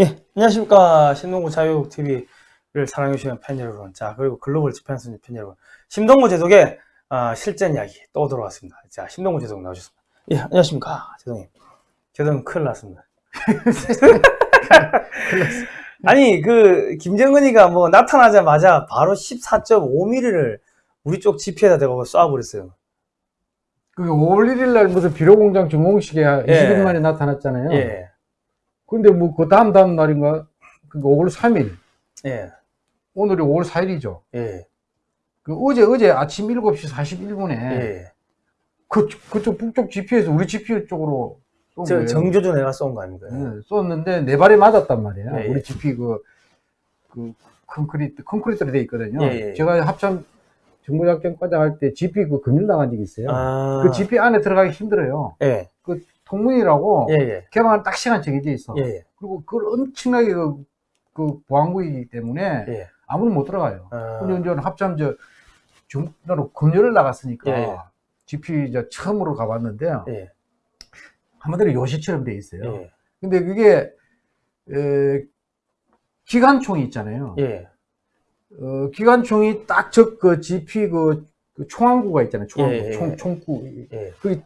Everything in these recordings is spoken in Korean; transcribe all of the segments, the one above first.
예, 안녕하십니까. 신동구 자유TV를 사랑해주시는 팬 여러분. 자, 그리고 글로벌 집행선 팬 여러분. 심동구 제독의 아, 실전 이야기 또 돌아왔습니다. 자, 심동구 제독 나오셨습니다. 예, 안녕하십니까. 제독님. 제독님 큰일 났습니다. 아니, 그, 김정은이가 뭐 나타나자마자 바로 14.5mm를 우리 쪽 지피에다 대고 쏴버렸어요. 그게 5월 1일 날 무슨 비료공장 준공식에 예. 20일 만에 나타났잖아요. 예, 근데 뭐 그 다음 다음 날인가? 그게 5월 3일. 예, 오늘이 5월 4일이죠. 예, 그 어제 어제 아침 7시 41분에 예. 그 그쪽 북쪽 GP에서 우리 GP 쪽으로 쏜 저. 정조주 내가 쏜 거 아닙니까? 예, 쏘는데 네 발에 맞았단 말이에요. 예, 예. 우리 GP 그, 그 콘크리트 콘크리트로 돼 있거든요. 예, 예. 제가 합참 정보작전 과장 할 때 GP 그 금일 나간 적이 있어요. 아, 그 GP 안에 들어가기 힘들어요. 예, 그 통문이라고 예, 예, 개방한 딱 시간 정해져 있어. 예, 예, 그리고 그걸 엄청나게 그, 그 보안구이기 때문에 예. 아무나 못 들어가요. 아, 근데 이제 합참 저 중로 금요일 나갔으니까 예, 예. GP 저 처음으로 가봤는데요. 예, 한마디로 요시처럼 돼 있어요. 예, 근데 그게 에, 기관총이 있잖아요. 예, 어, 기관총이 딱적그 GP 그, 그 총항구가 있잖아요. 총항구, 예, 예, 총, 예. 총구. 예. 그게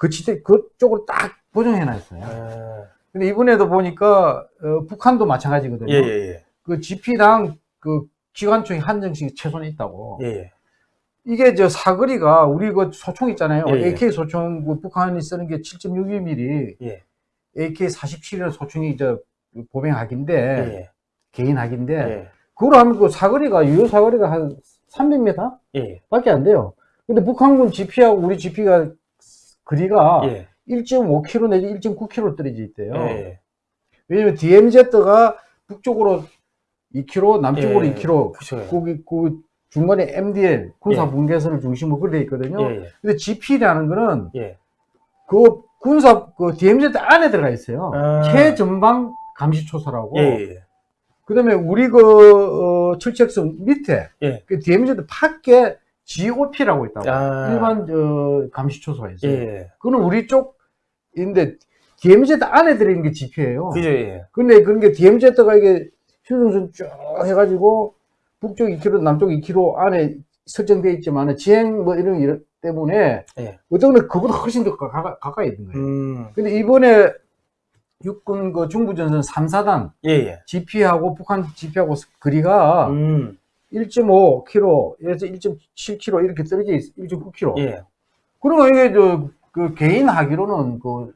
그 지대 그쪽으로 딱 보정해 놨어요. 아, 근데 이번에도 보니까 어, 북한도 마찬가지거든요. 예, 예, 그 GP당 그 기관총이 한정씩이 최소한 있다고. 예, 예, 이게 저 사거리가 우리 그 소총 있잖아요. 예, 예. AK 소총 그 북한이 쓰는 게 7.62mm, 예, AK 47이라는 소총이 저 보병 학인데 예, 개인 학인데 예, 그걸 하면 그 사거리가 유효 사거리가 한 300m 예, 밖에 안 돼요. 근데 북한군 GP하고 우리 GP가 거리가 예, 1.5km 내지 1.9km 떨어져 있대요. 예, 왜냐면 DMZ가 북쪽으로 2km, 남쪽으로 예, 2km, 그쵸. 거기 그 중간에 MDL 군사 예. 분계선을 중심으로 돼 있거든요. 예, 근데 GP라는 거는 예, 그 군사 그 DMZ 안에 들어가 있어요. 아. 최전방 감시초소라고. 예, 예, 그다음에 우리 그 어, 철책선 밑에 예. 그 DMZ 밖에 GOP라고 있다고. 아. 일반 저 감시초소가 있어요. 예, 그거는 우리 쪽인데 DMZ 안에 들어있는 게 GP예요. 그죠, 예, 근데 그런 게 DMZ가 이게 휴전선 쭉 해가지고 북쪽 2km, 남쪽 2km 안에 설정되어 있지만 지행 뭐 이런 일 때문에 예, 어떤 건 그보다 훨씬 더 가까, 가까이 있는 거예요. 음, 근데 이번에 육군 그 중부전선 3사단 예, 예, GP하고 북한 GP하고 거리가 음, 1.5km에서 1.7km 이렇게 떨어져 있어. 1.9km. 예, 그러면 이게 저, 그 개인 하기로는 그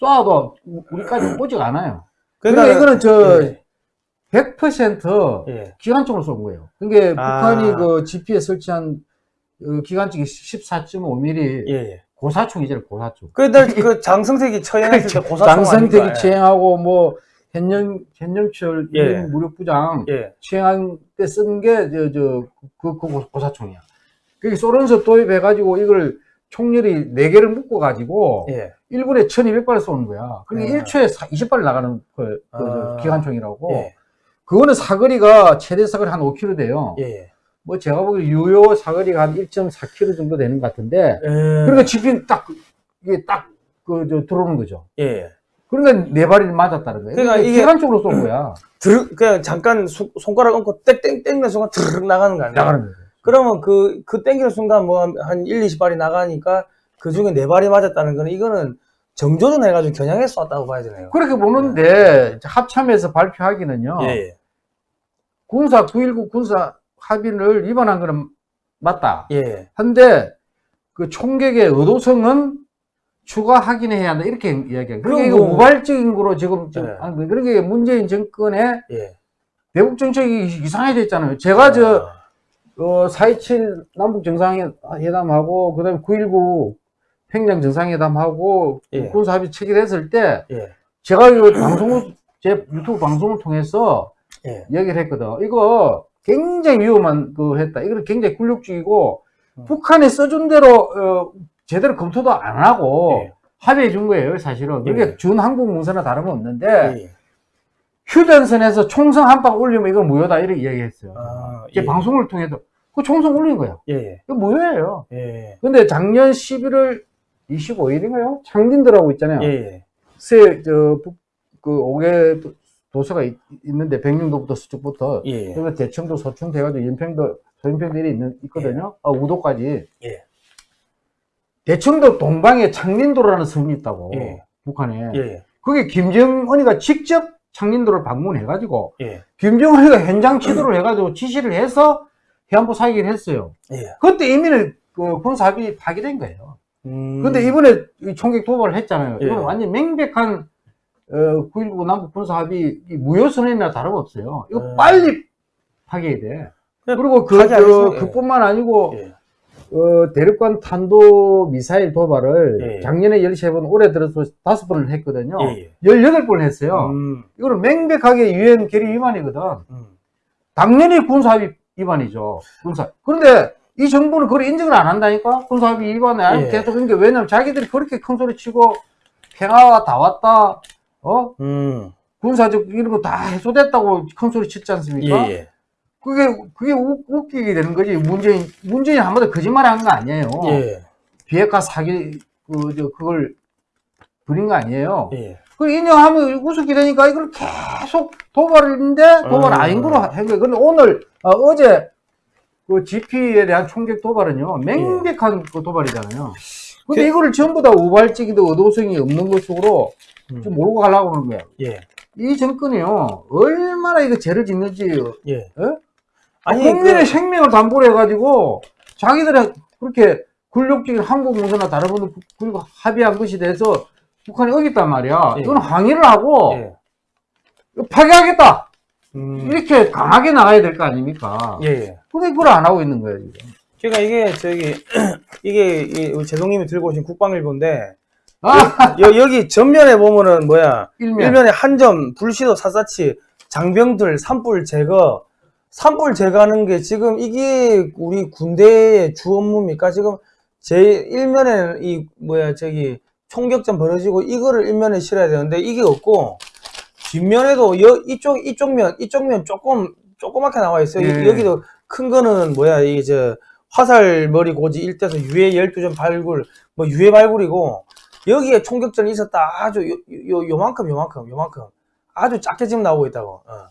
쏴도 우리까지 오지 않아요. 그러니까 이거는 저 예, 100% 예, 기관총으로 쏜 거예요. 그러니까 아. 북한이 그 GP에 설치한 어, 기관총이 14.5mm 예, 예. 고사총이잖아요, 고사총. 그날 그 장성택이 처형했을 때 고사총 장선택이 아닙니까? 취행하고 뭐 현영 현영철 예. 예. 무력부장 예, 취행한 때 쓴 게 저저그그 고사총이야. 그게 소련서 도입해 가지고 이걸 총열이 4개를 묶어 가지고 예, 1분에 1200발을 쏘는 거야. 그러니까 아. 1초에 20발 나가는 그, 그 아. 기관총이라고. 예, 그거는 사거리가 최대 사거리 한 5km 돼요. 예, 뭐 제가 보기에 유효 사거리가 한 1.4km 정도 되는 것 같은데 예, 그러니까 집이 딱 이게 딱 그 저 들어오는 거죠. 예. 그러니까 네 발이 맞았다는 거예요. 그러니까 이게- 기관총으로 쏜 거야. 들 그냥 잠깐 수- 손가락 얹고 땡땡 땡 는 순간 드르륵 나가는 거 아니야? 나가는 거예요. 그러면 그, 그 땡기는 순간 뭐 한 1, 20발이 나가니까 그 중에 4발이 맞았다는 거는 이거는 정조준 해가지고 겨냥해서 쐈다고 봐야 되네요. 그렇게 보는데 합참에서 발표하기는요. 예, 군사 9.19 군사 합의를 위반한 거는 맞다. 예, 한데 그 총격의 의도성은 추가 확인해야 한다 이렇게 이야기해요. 그러니까 그럼 이거 뭐- 우발적인 거로 지금 네. 하는 거예요. 그러니까 문재인 정권의 예. 대북 정책이 이상해졌잖아요. 제가 저 아, 어, 4.27 남북 정상회담하고 그다음에 9.19 평양 정상회담하고 예. 군사 합의 체결했을 때 예, 제가 이거 방송을 제 유튜브 방송을 통해서 예, 얘기를 했거든. 이거 굉장히 위험한 거 했다. 이거는 굉장히 굴욕적이고 음. 북한이 써준 대로 어, 제대로 검토도 안 하고 예. 합의해 준 거예요, 사실은. 그게 예. 준 한국 문서나 다름없는데 예. 휴전선에서 총성 한 방 올리면 이건 무효다 이렇게 이야기했어요. 아, 제 예. 방송을 통해서 그 총성 올린 거예요. 예, 예, 이거 무효예요. 예, 근데 작년 11월 25일인가요? 창진들하고 있잖아요. 예, 세, 저, 북, 그, 5개 도서가 있, 는데 백령도부터 서쪽부터 예. 그리고 대청도 서충 돼가지고 연평도 소연평들이 있는 있거든요. 아, 우도까지. 예. 대청도 동방에 창린도라는 섬이 있다고 예. 북한에. 예. 그게 김정은이가 직접 창린도를 방문해 가지고 예. 김정은이가 현장 지도를 해 가지고 지시를 해서 해안부 사기를 했어요. 예. 그때 이미는 그 군사합의 파기된 거예요. 음. 근데 이번에 이 총격 도발을 했잖아요. 예. 이건 완전 명백한 어, 9.19 남북 군사합의 이 무효선언이나 다름없어요. 이거 음. 빨리 파기해야 돼. 그리고 그, 예. 그뿐만 아니고 예. 어, 대륙간 탄도 미사일 도발을 예. 작년에 13번, 올해 들어서 5번을 했거든요. 예. 예. 18번 했어요. 음. 이거는 명백하게 유엔 결의 위반이거든. 음. 당연히 군사합의 위반이죠. 군사. 그런데 이 정부는 그걸 인정을 안 한다니까? 군사합의 위반을 안 예. 계속 그런 게 왜냐면 자기들이 그렇게 큰 소리 치고 평화가 다 왔다, 어? 음. 군사적 이런 거 다 해소됐다고 큰 소리 예. 않습니까? 예. 그게, 그게 웃, 웃기게 되는 거지. 문재인, 문재인 한 번도 거짓말 한 거 아니에요. 예. 비핵화 사기, 그, 저, 그걸 부린 거 아니에요. 예. 그 인정하면 우습게 되니까 이걸 계속 도발인데 도발 음. 아닌 거로 한 거예요. 근데 오늘 어, 제그 GP에 대한 총격 도발은요 명백한 그 도발이잖아요. 근데 그- 이거를 전부 다 우발적이도 의도성이 없는 것으로 음. 좀 몰고 가려고 하는 거예요. 예. 이 정권이요 얼마나 이거 죄를 짓는지 예. 어? 아니, 국민의 그- 생명을 담보로 해가지고 자기들의 그렇게 굴욕적인 한국 문서나 다른 분들 그리고 합의한 것에 대해서 북한이 어겼단 말이야. 예. 이건 항의를 하고 예. 파괴하겠다. 음. 이렇게 강하게 나가야 될 거 아닙니까? 예. 예. 근데 그걸 안 하고 있는 거예요, 지금. 그러니까 이게 저기 이게 이 우리 제동님이 들고 오신 국방일보인데 아, 여, 여기 전면에 보면은 뭐야 일면. 일면 에 한 점 불시도 사사치 장병들 산불 제거 산불 제거하는 게 지금 이게 우리 군대의 주 업무입니까? 지금 제 일면에 이 뭐야 저기 총격전 벌어지고 이거를 일면에 실어야 되는데 이게 없고 뒷면에도 여, 이쪽 이쪽 면 이쪽 면 조금 조그맣게 나와 있어요. 예. 여기도 큰 거는 뭐야 이게 저 화살 머리 고지 일대서 유해 12점 발굴 뭐 유해 발굴이고 여기에 총격전이 있었다. 아주 요, 요, 요만큼 요만큼 요만큼. 아주 작게 지금 나오고 있다고. 어.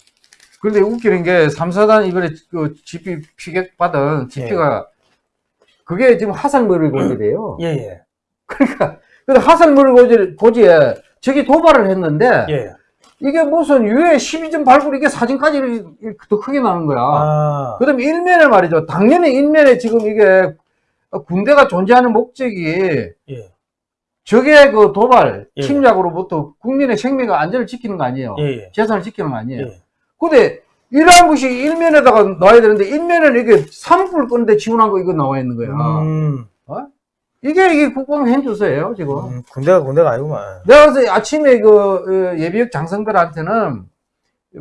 근데 웃기는 게 3, 4단 이번에 그 GP 피격 받은 GP가 그게 지금 하산머리 고지래요. 예 예 그러니까 근데 하산머리 고지, 고지에 저기 도발을 했는데 예. 이게 무슨 유해 12점 발굴 이게 사진까지 더 크게 나는 거야. 아, 그 다음에 일면에 말이죠. 당연히 일면에 지금 이게 군대가 존재하는 목적이 예. 적의 그 도발, 예. 침략으로부터 국민의 생명과 안전을 지키는 거 아니에요. 예. 재산을 지키는 거 아니에요. 예. 근데 이러한 것이 일면에다가 나와야 되는데 일면에는 이게 산불 끄는데 지원한 거 이거 나와 있는 거야. 음, 이게 이게 국방 현주소예요 지금. 음, 군대가 군대가 아니구만 내가 그래서 아침에 그 어, 예비역 장성들한테는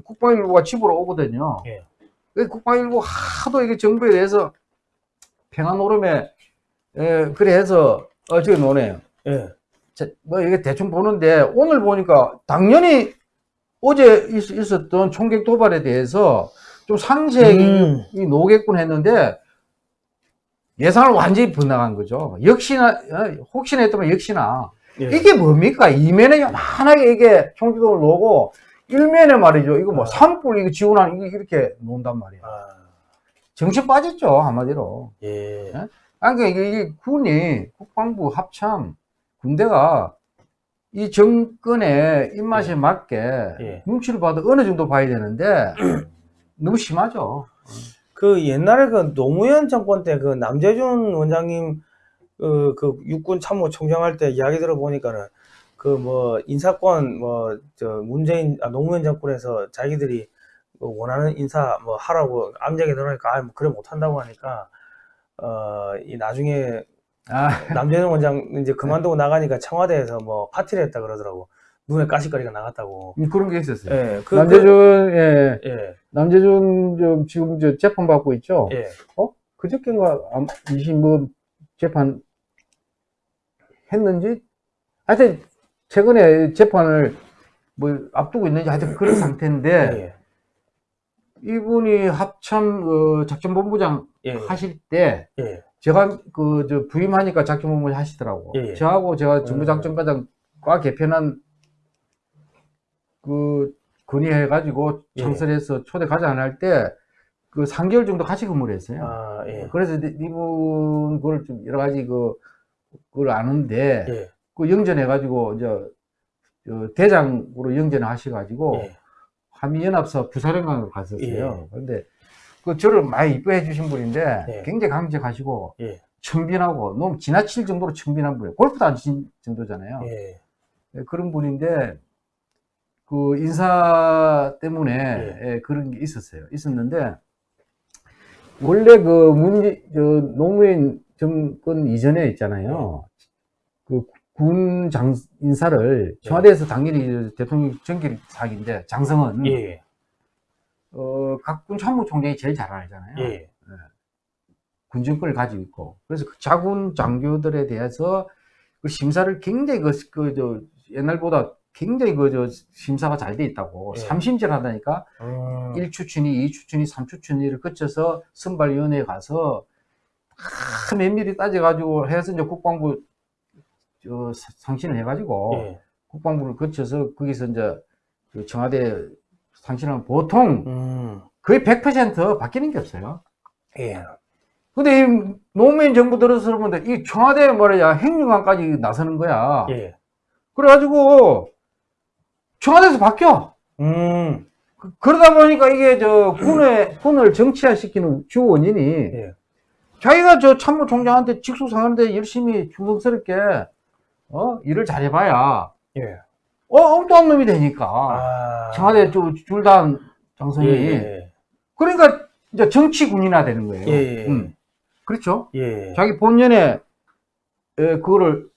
국방일보가 집으로 오거든요. 예. 그 국방일보 하도 이게 정부에 대해서 평화 노름에 에, 그래 해서 어 저기 노네요. 예. 자, 뭐 이게 대충 보는데 오늘 보니까 당연히 어제 있, 있었던 총격 도발에 대해서 좀 상세히 음. 이 노겠군 했는데 예상을 완전히 빗나간 거죠. 역시나 어, 혹시나 했더만 역시나 예. 이게 뭡니까? 이면에 요만하게 이게 총기동을 놓고 일면에 말이죠. 이거 뭐 아. 산불 이거 지원하는 이게 이렇게 놓는단 말이야. 아, 정신 빠졌죠 한마디로. 예. 아니 그러니까 이게 군이 국방부 합참 군대가 이 정권의 입맛에 맞게 예. 눈치를 봐도 어느 정도 봐야 되는데 너무 심하죠. 그 옛날에 그 노무현 정권 때 그 남재준 원장님 그, 그 육군 참모 총장 할 때 이야기 들어보니까는 그 뭐 인사권 뭐 저 문재인 아, 노무현 정권에서 자기들이 그 원하는 인사 뭐 하라고 암장에 넣으니까 아 뭐 그래 못한다고 하니까 어 이 나중에 아, 남재준 원장 이제 그만두고 나가니까 청와대에서 뭐 파티를 했다 그러더라고. 눈에 가시거리가 나갔다고. 음, 그런 게 있었어요. 예, 그, 남재준, 예, 그, 예, 남재준 저 지금 저 재판 받고 있죠. 예, 그저께인가 20뭐 재판 했는지? 하여튼 최근에 재판을 뭐 앞두고 있는지 하여튼 그런 상태인데 예, 이분이 합참 어, 작전본부장 예, 하실 때 예, 제가 그 저 부임하니까 작전 본부 하시더라고. 예, 예. 저하고 제가 음. 정부작전과장과 개편한 그 건의해가지고 예. 창설해서 초대 가자 안할때 그 3개월 정도 같이 근무를 했어요. 아, 예. 그래서 이- 이분 그걸 좀 여러 가지 그 그걸 아는데 예. 그 영전해 가지고 이제 저 대장으로 영전을 하셔 가지고 예. 한미연합사 부사령관으로 갔었어요. 예. 근데 그 저를 많이 이뻐해 주신 분인데 예. 굉장히 강직하시고 예. 청빈하고 너무 지나칠 정도로 청빈한 분이에요. 골프도 안 친 정도잖아요. 예. 예, 그런 분인데 그 인사 때문에 예. 예, 그런 게 있었어요. 있었는데 원래 그 문제 저 노무현 정권 이전에 있잖아요. 그 군 장 인사를 청와대에서 당연히 대통령 정길 사기인데 장성은 예. 어, 각군 참모총장이 제일 잘 알잖아요. 예. 군정권을 가지고 있고 그래서 그 자군 장교들에 대해서 그 심사를 굉장히 그, 그, 저, 옛날보다 굉장히 그, 저, 심사가 잘 돼 있다고. 예. 삼심질 하다니까, 음. 1추춘위, 2추춘위, 3추춘위를 거쳐서 선발위원회에 가서, 다 면밀히 따져가지고 해서 이제 국방부, 저, 사- 상신을 해가지고, 예. 국방부를 거쳐서 거기서 이제, 그 청와대 상신하면 보통 음. 거의 100% 바뀌는 게 없어요. 예. 근데 이 노무현 정부 들어서 보면 이 청와대 뭐야 행정관까지 나서는 거야. 예. 그래가지고 청와대에서 바뀌어. 음. 그- 그러다 보니까 이게 저 군의 군을 정치화시키는 주 원인이 예. 자기가 저 참모총장한테 직속상하는데 열심히 충성스럽게 어 일을 잘해봐야 예. 어 엉뚱한 놈이 되니까 아. 청와대 줄단 장성이 예. 그러니까 이제 정치군이나 되는 거예요. 예. 예. 음. 그렇죠. 예. 자기 본연의 에, 그거를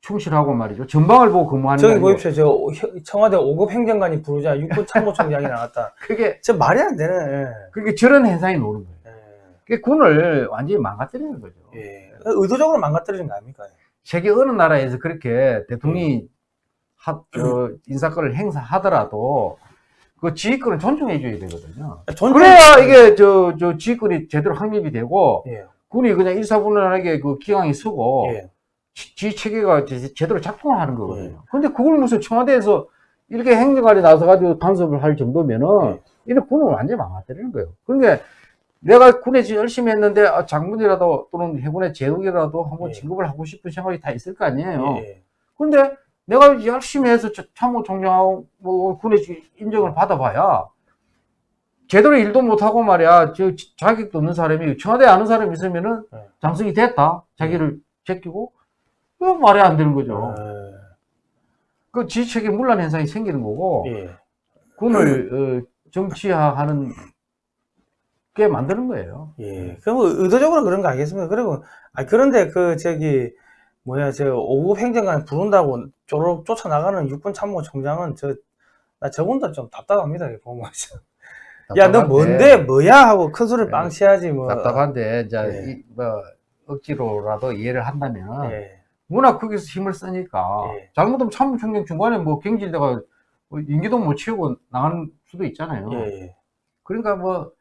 충실하고 말이죠. 전방을 보고 근무하는 저기 보십시오. 저 혀- 청와대 5급 행정관이 부르자 육군 참모총장이 나갔다. 그게 저 말이 안 되네. 예. 그게 저런 현상이 노는 거예요. 예. 그게 군을 완전히 망가뜨리는 거죠. 예. 의도적으로 망가뜨리는 거 아닙니까? 세계 어느 나라에서 그렇게 대통령이 하, 저 인사권을 행사하더라도 그 지휘권을 존중해 줘야 되거든요. 존중- 그래야 이게 저, 저 지휘권이 제대로 확립이 되고 예. 군이 그냥 일사분란하게 그 기강이 서고 예. 지- 지휘 체계가 제- 제대로 작동을 하는 거거든요. 예. 근데 그걸 무슨 청와대에서 이렇게 행정관이 나서가지고 간섭을 할 정도면은 예. 이런 군을 완전히 망가뜨리는 거예요. 그러니까 내가 군에 열심히 했는데 아, 장군이라도 또는 해군의 제독이라도 한번 예. 진급을 하고 싶은 생각이 다 있을 거 아니에요. 예. 근데 내가 열심히 해서 저- 참모 총장하고 뭐 군의 인정을 받아봐야 제대로 일도 못하고 말이야 저 자격도 없는 사람이 청와대 아는 사람이 있으면은 네. 장성이 됐다 자기를 제끼고 그 말이 안 되는 거죠. 그 지휘체계 문란 현상이 생기는 거고 예. 군을 어, 정치화하는 게 만드는 거예요. 예. 그럼 의도적으로 그런 거 알겠습니다. 그리고, 아, 그런데 그, 저기, 뭐야, 저, 5급 행정관 부른다고 쪼록 쫓아나가는 육군 참모총장은 저, 나 저분도 좀 답답합니다. 이거 보면. 야, 너 뭔데, 뭐야? 하고 큰 소리를 예. 빵 치야지, 뭐. 답답한데 이제 예. 이, 뭐 억지로라도 이해를 한다면 예. 워낙 거기서 힘을 쓰니까 예. 잘못하면 참모 총장 중간에 뭐 경질대가 뭐 인기도 못 채우고 나가는 수도 있잖아요. 예. 그러니까 뭐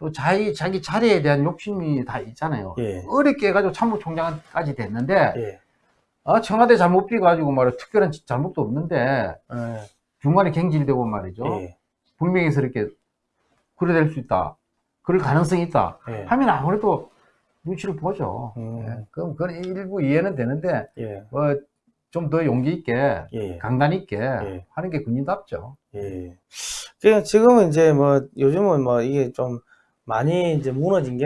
또 자기 자기 자리에 대한 욕심이 다 있잖아요. 예. 어렵게 해가지고 참모총장까지 됐는데 예. 아, 청와대 잘못 비가지고 말이야 특별한 잘못도 없는데 예. 중간에 경질되고 말이죠. 예. 분명히스럽게 그래 될 수 있다. 그럴 가능성이 있다. 예. 하면 아무래도 눈치를 보죠. 음. 예, 그럼 그건 일부 이해는 되는데 예. 뭐좀더 용기 있게 예. 강단 있게 예. 하는 게 군인답죠. 예. 그 지금은 이제 뭐 요즘은 뭐 이게 좀 많이 이제 무너진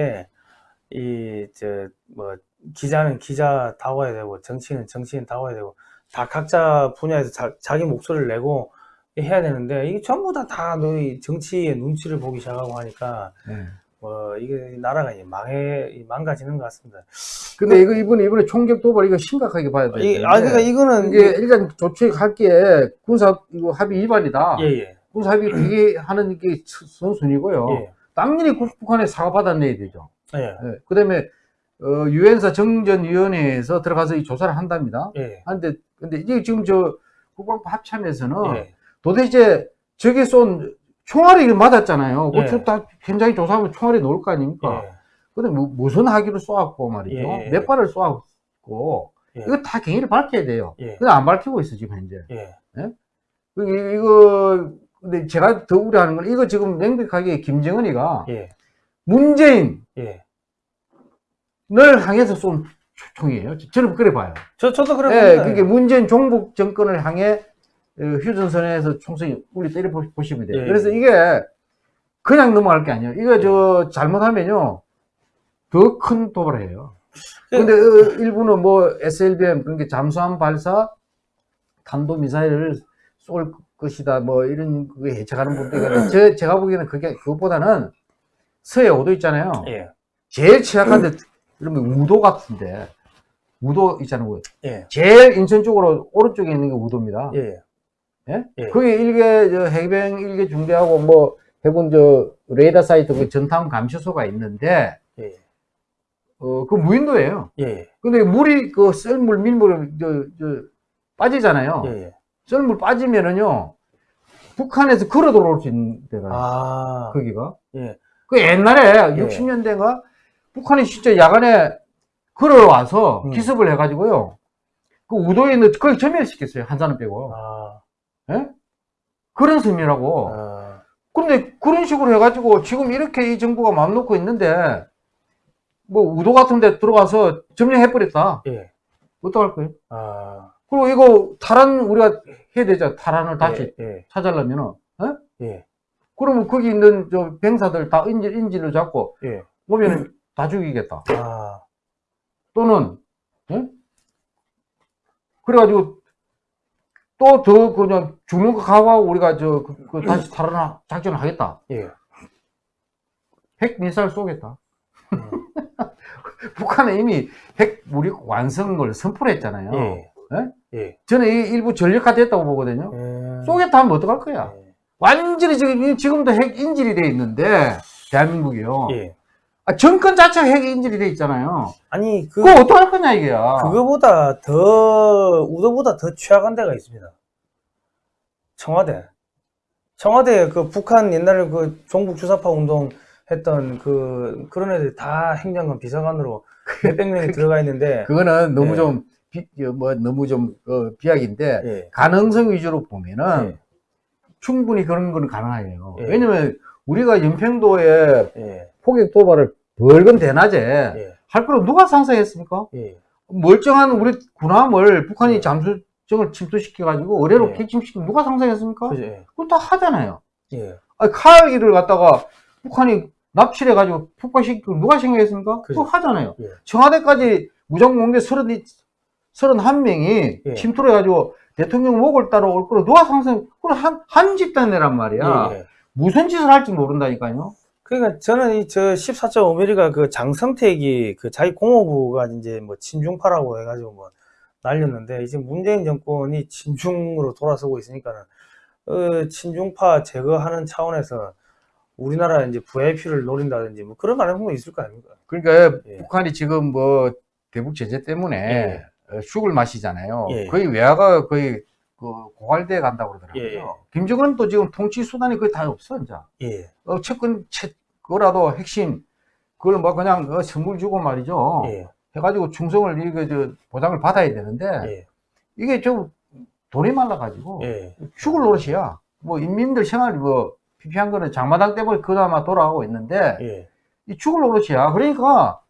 게이저뭐 기자는 기자 다워야 되고 정치인은 정치인 다워야 되고 다 각자 분야에서 자, 자기 목소리를 내고 해야 되는데 이게 전부 다 다 너희 정치의 눈치를 보기 시작하고 하니까 예. 뭐 이게 나라가 이제 망해 이 망가지는 것 같습니다. 근데 이거 이번에 이번에 총격 도발 이거 심각하게 봐야 돼요. 이, 아 그러니까 이거는 이게 일단 조치할 게 군사 이거 합의 위반이다. 예 예 군사 합의 비계하는 게 선순위고요. 예. 당연히 국- 북한에 사과 받아 내야 되죠. 예. 예. 그 다음에 어, 유엔사 정전위원회에서 들어가서 이 조사를 한답니다. 예. 한데 근데 이게 지금 저 국방부 합참에서는 예. 도대체 저게 쏜 총알이 맞았잖아요. 예. 그다 현장에 조사하면 총알이 나올 거 아닙니까? 예. 근데 뭐, 무슨 하기로 쏘았고 말이죠. 예. 몇 발을 쏘았고 예. 이거 다 경위를 밝혀야 돼요. 예. 근데 안 밝히고 있어 지금 현재. 예. 그 이- 이거 근데 제가 더 우려하는 건 이거 지금 명백하게 김정은이가 예, 문재인을 예. 향해서 쏜 총이에요. 저는 그래 봐요. 저, 저도 그래 예, 봅니다. 그게 문재인 종북 정권을 향해 어, 휴전선에서 총선이 우리 때려 보- 보시면 돼요. 예. 그래서 이게 그냥 넘어갈 게 아니에요. 이거 저 잘못하면요 더 큰 도발을 해요. 그- 근데 어, 일부는 뭐 SLBM 그러니까 잠수함 발사 탄도 미사일을 쏠 것이다 뭐 이런 그게 예측하는 분도 있는데 제, 제가 보기에는 그게 그것보다는 서해 오도 있잖아요. 예, 제일 취약한데 그러면 우도 같은데 우도 있잖아요. 예, 제일 인천 쪽으로 오른쪽에 있는 게 우도입니다. 예, 예? 예. 그게 일개 저 해병 일개 중대하고 뭐 해군 저 레이더 사이트 그 전탐 감시소가 있는데 예, 어그 무인도예요. 예, 근데 물이 그 썰물 밀물 저, 저 빠지잖아요. 예, 예. 썰물 빠지면은요 북한에서 걸어 들어올 수 있는 데가 아, 거기가. 예, 그 옛날에 예. 60년대가 북한이 진짜 야간에 걸어와서 음. 기습을 해가지고요 그 우도에 있는 거의 점멸시켰어요 한산을 빼고. 아, 예? 그런 셈이라고. 아, 근데 그런 식으로 해가지고 지금 이렇게 이 정부가 마음 놓고 있는데 뭐 우도 같은 데 들어가서 점령해버렸다. 예, 어떡할 거예요? 아, 그리고 이거 탈환 우리가 해야 되죠. 탈환을 다시 예, 예, 찾으려면은 예? 예, 그러면 거기 있는 저 병사들 다 인질, 인질로 잡고 예, 오면은 다 죽이겠다. 아, 또는 예? 그래가지고 또 더 그냥 죽는 거 각오하고 우리가 저 그, 그 다시 탈환 작전을 하겠다. 예, 핵 미사일 쏘겠다. 음. 북한은 이미 핵 무력 완성을 선포를 했잖아요. 예, 예? 예, 저는 이 일부 전력화됐다고 보거든요 예. 쏘겠다 하면 어떡할 거야 예, 완전히 지금 지금도 핵 인질이 돼 있는데 대한민국이요 예. 아, 정권 자체가 핵 인질이 돼 있잖아요 아니, 그, 그거 어떡할 거냐 이게야 그거보다 더, 우도보다 더 취약한 데가 있습니다. 청와대. 청와대 그 북한 옛날에 그 종북 주사파 운동 했던 그, 그런 애들 다 행정관 비서관으로 몇백 명이 들어가 있는데, 그거는 너무 예. 좀, 비, 어, 뭐, 너무 좀, 어, 비약인데, 예, 가능성 위주로 보면은, 예, 충분히 그런 거는 가능해요. 예. 왜냐면, 우리가 연평도에 예, 포격 도발을 벌건 대낮에 예, 할 거로 누가 상상했습니까? 예, 멀쩡한 우리 군함을 북한이 예. 잠수정을 침투시켜 가지고 의뢰로 예. 객침시키면 누가 상상했습니까? 예, 그거 다 하잖아요. 예, 아니, 카알기를 갖다가 북한이 납치를 해가지고 폭파시키고 누가 생각했습니까? 그거 하잖아요. 예. 청와대까지 무장공개 30, 31명이 예. 침투를 해가지고 대통령 목을 따러 올 거로 누가 상상, 그건 한, 한 집단이란 말이야. 예, 예. 무슨 짓을 할지 모른다니까요. 그러니까 저는 이 저 14.5mm가 그 장성택이 그 자기 공업부가 이제 뭐 친중파라고 해가지고 뭐 날렸는데 이제 문재인 정권이 친중으로 돌아서고 있으니까는 어, 친중파 제거하는 차원에서 우리나라 이제 VIP를 노린다든지 뭐 그런 가능성도 있을 거 아닙니까? 그러니까 예. 북한이 지금 뭐 대북 제재 때문에 예. 어, 죽을 마시잖아요. 예. 거의 외화가 거의 그 고갈돼 간다고 그러더라고요. 예, 예. 김정은도 지금 통치 수단이 거의 다 없어, 이제. 예, 어, 채권, 채, 그거라도 핵심, 그걸 뭐 그냥 어, 선물 주고 말이죠. 예, 해가지고 충성을, 이거, 저, 보장을 받아야 되는데, 예, 이게 좀 돈이 말라가지고, 예, 죽을 노릇이야. 뭐, 인민들 생활, 뭐, 피피한 거는 장마당 때문에 그나마 돌아가고 있는데, 예, 이 죽을 노릇이야. 그러니까,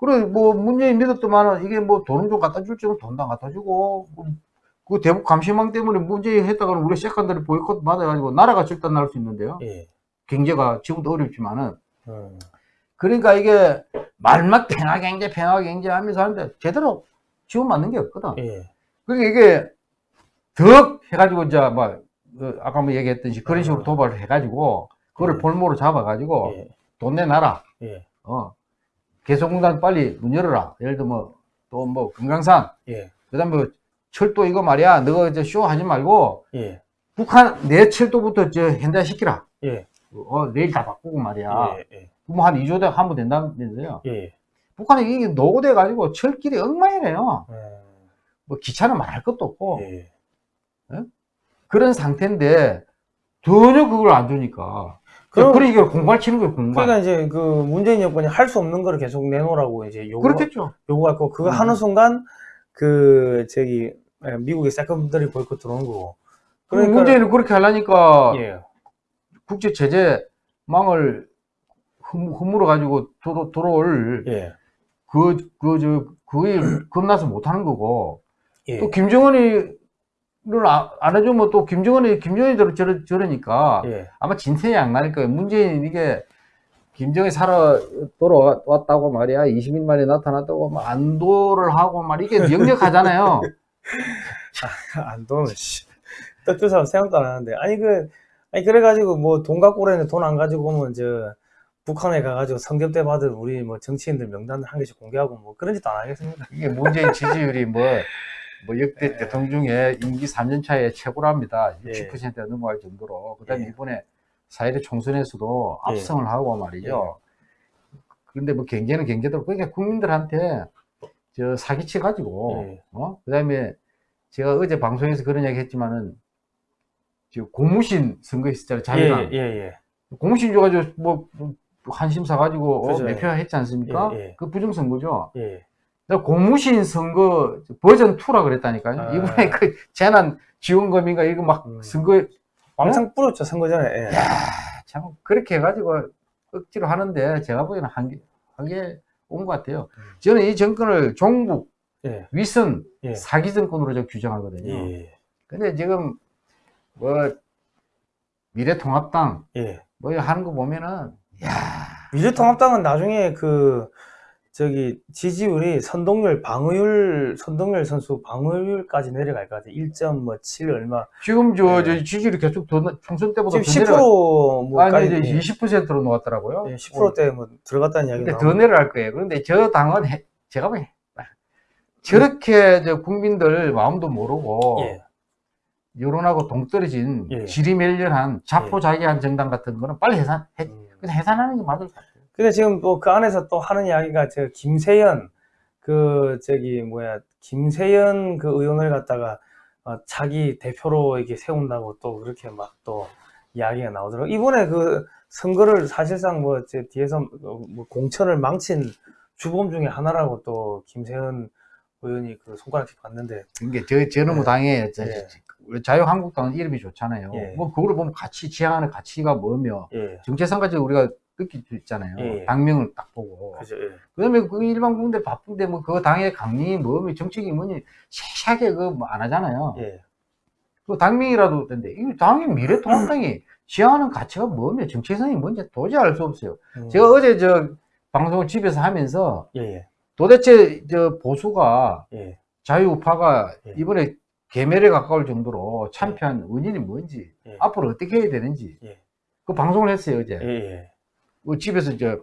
그래, 뭐, 문재인 믿었더만은, 이게 뭐, 돈을 좀 갖다 줄 줄은 돈도 안 갖다 주고, 뭐, 그 대북 감시망 때문에 문재인 했다가는 우리 세컨들이 보이콧 받아가지고 나라가 절단 날 수 있는데요. 예, 경제가 지금도 어렵지만은, 음, 그러니까 이게 말만 평화 경제 평화 경제 하면서 하는데 제대로 지원 맞는 게 없거든. 예, 그러니까 이게 더 해가지고 이제 뭐 어, 아까 뭐 얘기했듯이 그런 식으로 도발을 해가지고 그거를 예. 볼모로 잡아가지고 예, 돈 내 놔라. 예, 어 개성공단 빨리 문 열어라. 예를 들어 뭐또 뭐 금강산 예, 그다음 뭐 철도 이거 말이야. 너가 이제 쇼 하지 말고 예, 북한 내 철도부터 저 현대 시키라. 예, 어 내일 다 바꾸고 말이야. 예, 예, 뭐한 2조 대 하면 된다면서요. 예, 북한이 이게 노후돼 가지고 철길이 엉망이래요. 음, 뭐 기차는 말할 것도 없고 예, 그런 상태인데 전혀 그걸 안 주니까. 그럼- 그럼 그러니까 공갈 치는 거예요, 공갈. 그러니까 이제 그 문재인 정권이 할 수 없는 거를 계속 내놓으라고 이제 요구 그렇겠죠. 요구하고 그거 음. 하는 순간 그 저기 예, 미국의 secondary 보이콧 들어오는 거고. 그러니까 문재인은 그렇게 하려니까 예, 국제 제재 망을 허물어 가지고 들어, 들어올 예. 그, 그, 저, 거의 겁나서 못 하는 거고, 예. 또 김정은이 를 아- 안 해주면 또 김정은이, 김정은이대로 저러, 저러니까 예. 아마 진퇴 양날 거예요. 문재인 이게 김정은이 살아 돌아왔다고 말이야. 20일 만에 나타났다고 막 안도를 하고 말 이게 역력하잖아요. 안돈 씨. 떡줄 사람 생각도 안 하는데. 아니 그 아니 그래가지고 뭐 돈 갖고 오래는 돈 안 가지고 오면 저 북한에 가가지고 성접대 받은 우리 뭐 정치인들 명단을 한 개씩 공개하고 뭐 그런 짓도 안 하겠습니다. 이게 문재인 지지율이 뭐, 뭐 역대 대통령 중에 임기 3년 차에 최고랍니다. 예. 60%가 넘어갈 정도로. 그 다음에 예. 이번에 4.1 총선에서도 예. 압승을 하고 말이죠. 그런데 뭐 경제는 경제대로, 그러니까 국민들한테 저 사기치 가지고, 예. 어? 그 다음에 제가 어제 방송에서 그런 얘기 했지만은, 저 고무신 선거 있었잖아요. 자유당. 예, 예, 고무신 줘가지고 뭐, 뭐 한심 사가지고 어. 매표 했지 않습니까? 예, 예. 그 부정선거죠. 예. 고무신 선거 버전 2라 그랬다니까요. 아. 이번에 그 재난 지원금인가 이거 막 음. 선거 왕창 뿌렸죠 선거 전에. 예. 참 그렇게 해가지고 억지로 하는데 제가 보기에는 한계 한계 온 것 같아요. 음. 저는 이 정권을 종북, 예. 위선, 예. 사기 정권으로 저 규정하거든요. 예. 근데 지금 뭐 미래통합당 예. 뭐 하는 거 보면은 미래통합당은 나중에 그 저기 지지율이 선동열 방어율 선동열 선수 방어율까지 내려갈 것 같아. 1.7 얼마. 지금 저, 네. 저 지지율이 계속 더 나- 총선 때보다 지금 더 내려 10%뭐까지 아니 이제 20%로 놓았더라고요. 예, 10%대 뭐 들어갔다는 이야기 근데 나오고. 더 내려갈 거예요. 그런데 저 당은 해- 제가 보기엔 저렇게 저 국민들 마음도 모르고 예. 여론하고 동떨어진 예. 지리멸렬한 자포자기한 정당 같은 거는 빨리 해산 해, 음. 해산하는 게 맞을 것 같아요. 근데 지금 또그 안에서 또 하는 이야기가 저 김세연 그 저기 뭐야 김세연 그 의원을 갖다가 어, 자기 대표로 이렇게 세운다고 또 그렇게 막 또 이야기가 나오더라고. 이번에 그 선거를 사실상 뭐 제 뒤에서 어, 뭐 공천을 망친 주범 중에 하나라고 또 김세연 의원이 그 손가락질 봤는데 이게 저, 저놈의 예. 당에 저- 예. 저- 자유한국당은 이름이 좋잖아요. 예. 뭐 그거를 보면 가치 지향하는 가치가 뭐며 예, 정체성까지 우리가 느낄 수 있잖아요. 예. 당명을 딱 보고. 그죠. 예. 그다음에 그 일반 국민들 바쁜데 뭐 그 당의 강림이 뭐며 정책이 뭐니 세세하게 그뭐안 하잖아요. 예. 그 당명이라도 된데 이 당이 미래통합당이 지향하는 가치가 뭐며 정체성이 뭔지 도저히 알 수 없어요. 음. 제가 어제 저 방송을 집에서 하면서 예, 예, 도대체 저 보수가 예. 자유우파가 예. 이번에 궤멸에 가까울 정도로 참패한 원인이 뭔지 예. 앞으로 어떻게 해야 되는지 예. 그 방송을 했어요 어제. 그 집에서 저,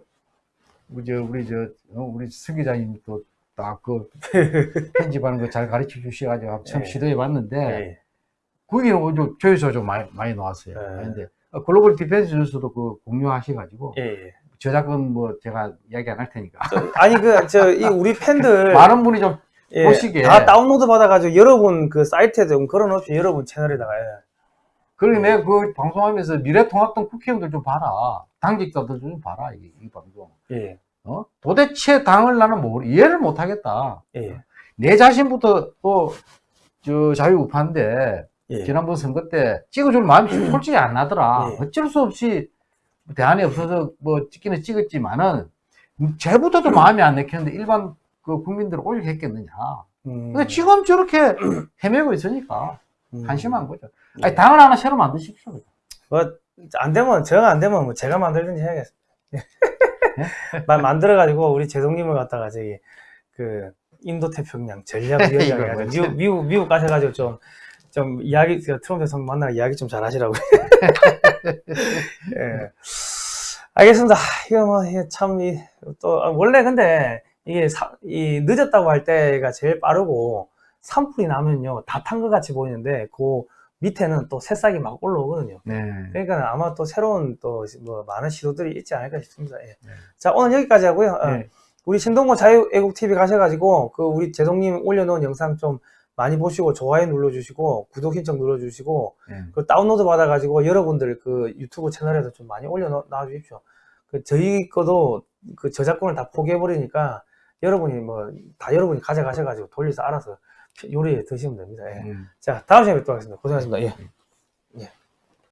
우리 저, 우리 저, 어, 우리 서 기자님 또, 딱 그, 편집하는 거 잘 가르쳐 주셔가지고 참 예. 시도해 봤는데, 예. 거기는 좀 조회수 좀 많이, 많이 나왔어요. 예. 근데, 어, 글로벌 디펜스 뉴스도 그 공유하셔가지고, 예, 예. 저작권 뭐 제가 이야기 안 할 테니까. 아니 그 저 이 우리 팬들 많은 분이 좀, 예, 보시기에. 다 다운로드 받아가지고 여러분 그 사이트에 좀 걸어놓으시 여러분 채널에다가 예. 그리고 내가 그 방송하면서 미래통합당 국회의원들 좀 봐라. 당직자들 좀 봐라, 이, 이 방송. 예, 어? 도대체 당을 나는 뭐, 이해를 못 하겠다. 예, 내 자신부터 또, 저 자유우파인데, 예. 지난번 선거 때 찍어줄 마음이 솔직히 안 나더라. 예. 어쩔 수 없이 대안이 없어서 뭐 찍기는 찍었지만은, 쟤부터도 마음이 안 내켰는데 일반 그 국민들은 올리겠겠느냐. 음, 근데 지금 저렇게 헤매고 있으니까 음. 한심한 거죠. 예. 아니, 당을 하나 새로 만드십시오. 뭐 안 되면 제가 안 되면 뭐 제가 만들든지 해야겠습니다. 만 만들어가지고 우리 제동님을 갖다가 저기 그 인도 태평양 전략 이거 위원장 뭐지? 미국 미국 미국 가셔가지고 좀 좀 이야기 그 트럼프 대통령 만나 이야기 좀 잘하시라고. 예. 알겠습니다. 이거 뭐 참 이또 아, 원래 근데 이게 사- 이 늦었다고 할 때가 제일 빠르고 산불이 나면요 다 탄 것 같이 보이는데 그 밑에는 또 새싹이 막 올라오거든요. 네. 그러니까 아마 또 새로운 또 뭐 많은 시도들이 있지 않을까 싶습니다. 예. 네. 자 오늘 여기까지 하고요. 어, 네. 우리 신동고 자유애국 TV 가셔가지고 그 우리 제동님 올려놓은 영상 좀 많이 보시고 좋아요 눌러주시고 구독 신청 눌러주시고 네. 그 다운로드 받아가지고 여러분들 그 유튜브 채널에서 좀 많이 올려놔 주십시오. 그 저희 거도 그 저작권을 다 포기해버리니까 여러분이 뭐 다 여러분이 가져가셔가지고 돌려서 알아서 요리에 드시면 됩니다. 예. 음. 자 다음 시간에 뵙도록 하겠습니다. 고생하셨습니다. 예.